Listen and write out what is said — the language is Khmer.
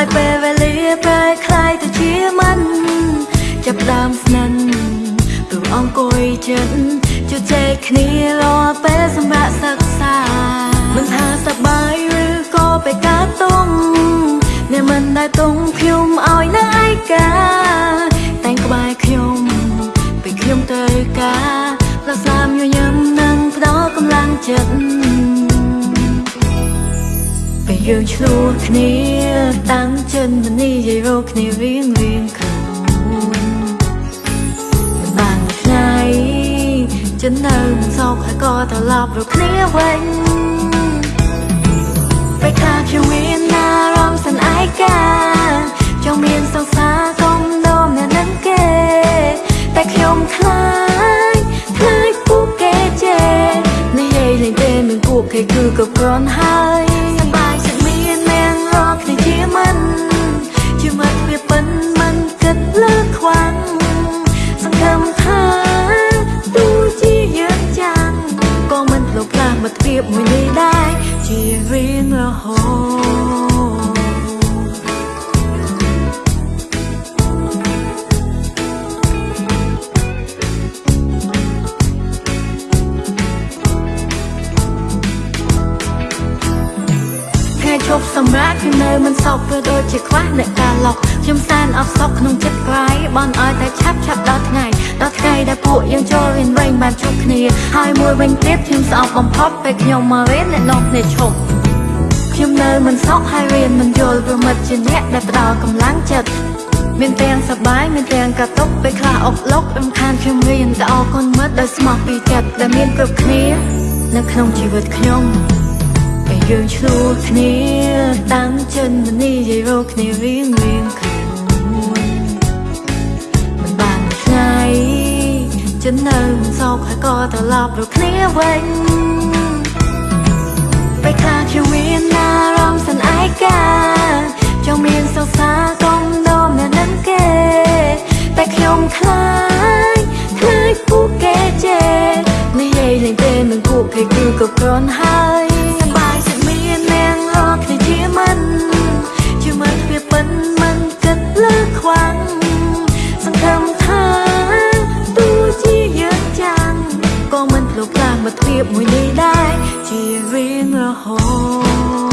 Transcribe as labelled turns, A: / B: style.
A: ហើយពេលវេលាប្រែคลายទៅជាមិនចាប់ដើមស្និនព្រោះអង្គុយចិត្តជជែកគ្នារាល់ពេលសម្រាប់សិក្សាមិនថាសប្បាយឬក៏ពេលកើតទុំអ្នកមិនដែលទុំខ្ញុំឲ្យនៅឯកាតែងក្បែរខ្ញុំពេលខ្ញុំទៅការរសាមញញឹមនិងផ្ដល់កម្លាំងចិត្ត យើងឆ្លោះគ្នាតាំងចិនមនីយាយរកគ្នារៀងរៀងខ្លួនមិនបានមួយថ្ងៃចិននៅមិនសោកហើយក៏ត្រឡប់រកគ្នាវិញពេលខ្លះខ្ញុំមានអារម្មណ៍សន្អែកាចង់មានសង្សារកុំនោមអ្នកនឹងគេ តែខ្ញុំខ្លាចខ្លាចពួកគេជេរនិយាយលេងទេនឹងពួកគេគឺក៏គ្រាន់ហើយ មិនវាពិនមិនគិតលើខ្វាំងសង្ឃឹមថាទោះជាយើងចាំងក៏មិនភ្លុកផ្លាស់មិត្តភាពមួយនេះដែរជារៀងរហូត សម្រាប់ខ្ញុំនៅមិនសោកព្រោះដូចជាខ្វះអ្នកកាឡុកខ្ញុំសែនអត់សោកក្នុងចិត្តក្រៃបនឲ្យតែឆាប់ឆាប់ដល់ថ្ងៃដល់ថ្ងៃដែលពួកយើងចូលរៀនវិញបានជួបគ្នាហើយមួយវិញទៀតខ្ញុំស្អប់បំផុតពេលខ្ញុំមករៀនអ្នកនាំគ្នាឈប់ខ្ញុំនៅមិនសោកហើយរៀនមិនយល់ព្រមិត្តជាអ្នកដែលផ្ដល់កម្លាំងចិត្តមានទាំងសប្បាយមានទាំងកាតុកពេលខ្លះអុកលុករំខានខ្ញុំរៀនតែអរគុណមិត្តដោយស្មោះពីចិត្តដែលមានគ្រប់គ្នានៅក្នុងជីវិតខ្ញុំពេល យើងឆ្លោះគ្នាតាំងចិនមនីយាយរកគ្នារៀងរៀងខ្លួនមិនបានមួយថ្ងៃចិននៅមិនសោកហើយក៏ត្រឡប់រកគ្នាវិញពេលខ្លះខ្ញុំមានអារម្មណ៍សន្អែកាចង់មានសង្សារកុំនោមអ្នកនឹងគេតែខ្ញុំខ្លាចខ្លាចពួកគេជេរនិយាយលេងទេនឹងពួកគេគឺក៏គ្រាន់ហើយ ក៏មិនភ្លុកផ្លាស់មិ